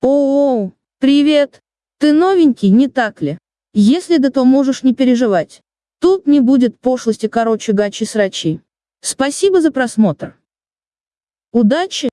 Оу, привет! Ты новенький, не так ли? Если да, то можешь не переживать. Тут не будет пошлости короче гачи-срачи. Спасибо за просмотр. Удачи!